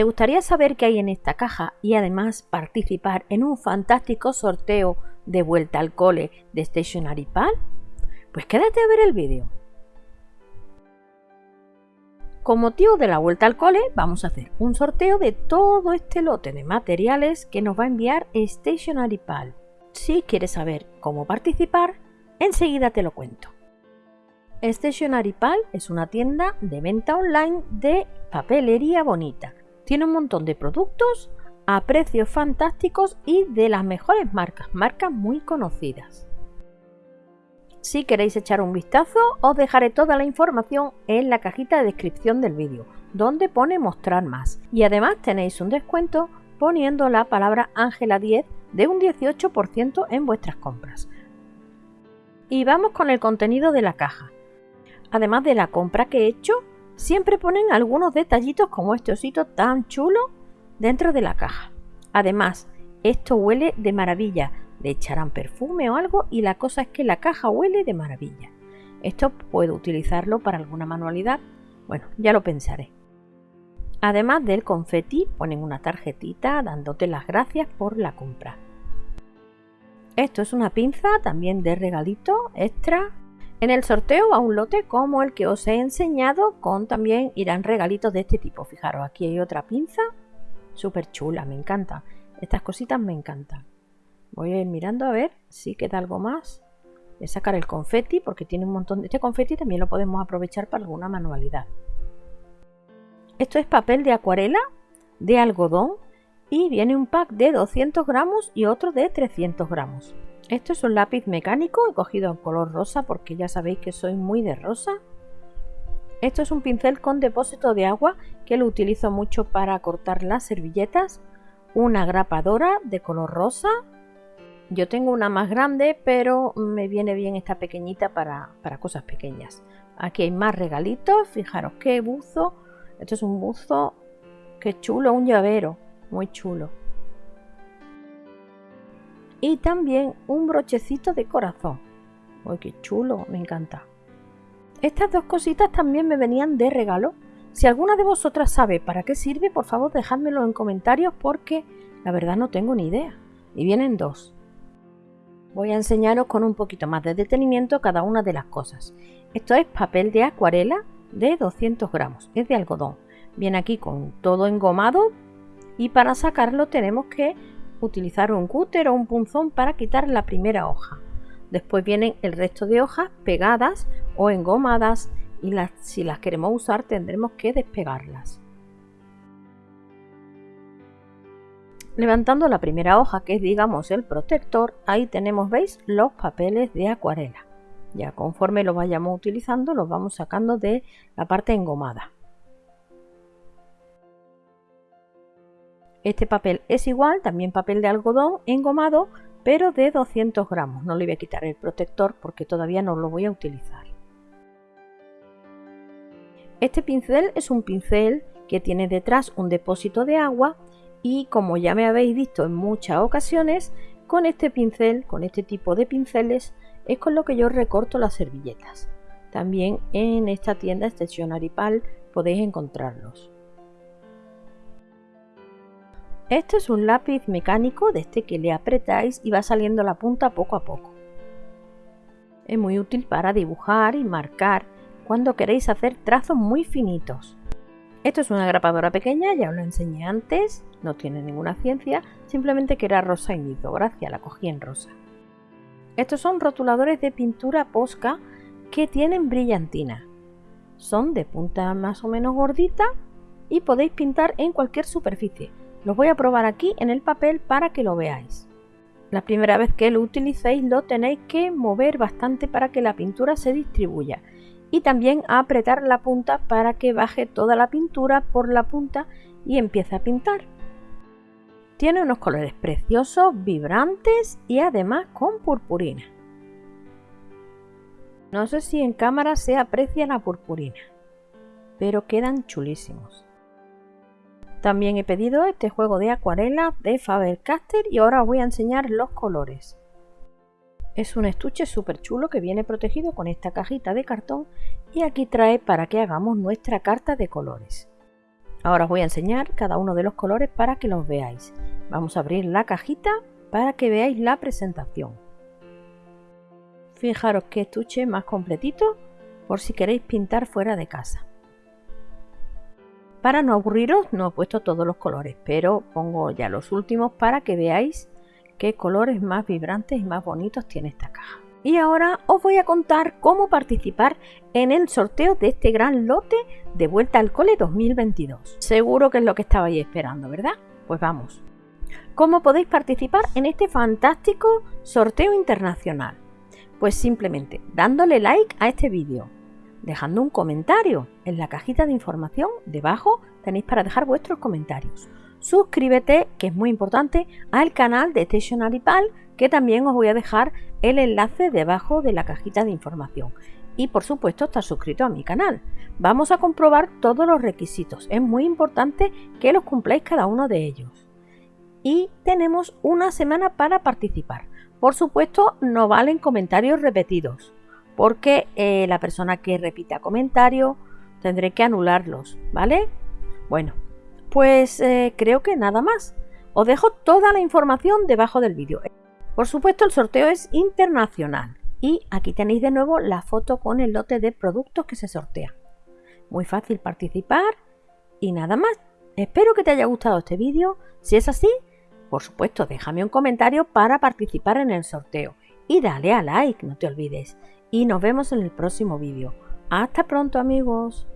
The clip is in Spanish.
¿Te gustaría saber qué hay en esta caja y además participar en un fantástico sorteo de vuelta al cole de Stationary Pal? Pues quédate a ver el vídeo. Con motivo de la vuelta al cole vamos a hacer un sorteo de todo este lote de materiales que nos va a enviar Stationary Pal. Si quieres saber cómo participar, enseguida te lo cuento. Stationary Pal es una tienda de venta online de papelería bonita. Tiene un montón de productos a precios fantásticos y de las mejores marcas, marcas muy conocidas. Si queréis echar un vistazo, os dejaré toda la información en la cajita de descripción del vídeo, donde pone mostrar más. Y además tenéis un descuento poniendo la palabra Ángela 10 de un 18% en vuestras compras. Y vamos con el contenido de la caja. Además de la compra que he hecho, siempre ponen algunos detallitos como este osito tan chulo dentro de la caja. Además, esto huele de maravilla, le echarán perfume o algo y la cosa es que la caja huele de maravilla. Esto puedo utilizarlo para alguna manualidad. Bueno, ya lo pensaré. Además del confeti, ponen una tarjetita dándote las gracias por la compra. Esto es una pinza también de regalito extra. En el sorteo va un lote como el que os he enseñado, con también irán regalitos de este tipo. Fijaros, aquí hay otra pinza, súper chula, me encanta. Estas cositas me encantan. Voy a ir mirando a ver si queda algo más. Voy a sacar el confeti porque tiene un montón de... Este confeti también lo podemos aprovechar para alguna manualidad. Esto es papel de acuarela de algodón y viene un pack de 200 gramos y otro de 300 gramos. Esto es un lápiz mecánico, he cogido en color rosa porque ya sabéis que soy muy de rosa. Esto es un pincel con depósito de agua que lo utilizo mucho para cortar las servilletas. Una grapadora de color rosa yo tengo una más grande, pero me viene bien esta pequeñita para, cosas pequeñas. Aquí hay más regalitos. Fijaros qué buzo. Esto es un buzo. Qué chulo, un llavero. Muy chulo. Y también un brochecito de corazón. Uy, qué chulo, me encanta. Estas dos cositas también me venían de regalo. Si alguna de vosotras sabe para qué sirve, por favor dejádmelo en comentarios porque la verdad no tengo ni idea. Y vienen dos. Voy a enseñaros con un poquito más de detenimiento cada una de las cosas. Esto es papel de acuarela de 200 gramos, es de algodón. Viene aquí con todo engomado y para sacarlo tenemos que utilizar un cúter o un punzón para quitar la primera hoja. Después vienen el resto de hojas pegadas o engomadas y las, si las queremos usar tendremos que despegarlas. Levantando la primera hoja, que es digamos el protector, ahí tenemos, veis, los papeles de acuarela. Ya conforme lo vayamos utilizando, los vamos sacando de la parte engomada. Este papel es igual, también papel de algodón engomado, pero de 200 gramos. No le voy a quitar el protector porque todavía no lo voy a utilizar. Este pincel es un pincel que tiene detrás un depósito de agua y como ya me habéis visto en muchas ocasiones, con este pincel, con este tipo de pinceles, es con lo que yo recorto las servilletas. También en esta tienda Stationary Pal podéis encontrarlos. Este es un lápiz mecánico de este que le apretáis y va saliendo la punta poco a poco. Es muy útil para dibujar y marcar cuando queréis hacer trazos muy finitos. Esto es una grapadora pequeña, ya os lo enseñé antes, no tiene ninguna ciencia, simplemente que era rosa y gracia, la cogí en rosa. Estos son rotuladores de pintura Posca que tienen brillantina. Son de punta más o menos gordita y podéis pintar en cualquier superficie. Los voy a probar aquí en el papel para que lo veáis. La primera vez que lo utilicéis lo tenéis que mover bastante para que la pintura se distribuya y también apretar la punta para que baje toda la pintura por la punta y empiece a pintar. Tiene unos colores preciosos, vibrantes y además con purpurina. No sé si en cámara se aprecia la purpurina, pero quedan chulísimos. También he pedido este juego de acuarela de Faber-Castell y ahora os voy a enseñar los colores. Es un estuche súper chulo que viene protegido con esta cajita de cartón y aquí trae para que hagamos nuestra carta de colores. Ahora os voy a enseñar cada uno de los colores para que los veáis. Vamos a abrir la cajita para que veáis la presentación. Fijaros qué estuche más completito por si queréis pintar fuera de casa. Para no aburriros no he puesto todos los colores, pero pongo ya los últimos para que veáis qué colores más vibrantes y más bonitos tiene esta caja. Y ahora os voy a contar cómo participar en el sorteo de este gran lote de Vuelta al Cole 2022. Seguro que es lo que estabais esperando, ¿verdad? Pues vamos. ¿Cómo podéis participar en este fantástico sorteo internacional? Pues simplemente dándole like a este vídeo, dejando un comentario. En la cajita de información debajo tenéis para dejar vuestros comentarios. Suscríbete, que es muy importante, al canal de Stationary Pal, que también os voy a dejar el enlace debajo de la cajita de información. Y por supuesto estar suscrito a mi canal. Vamos a comprobar todos los requisitos. Es muy importante que los cumpláis cada uno de ellos. Y tenemos una semana para participar. Por supuesto, no valen comentarios repetidos porque eh, la persona que repita comentario tendré que anularlos, ¿vale? Bueno, pues eh, creo que nada más. Os dejo toda la información debajo del vídeo. Por supuesto, el sorteo es internacional. Y aquí tenéis de nuevo la foto con el lote de productos que se sortea. Muy fácil participar y nada más. Espero que te haya gustado este vídeo. Si es así, por supuesto, déjame un comentario para participar en el sorteo. Y dale a like, no te olvides y nos vemos en el próximo vídeo. Hasta pronto amigos.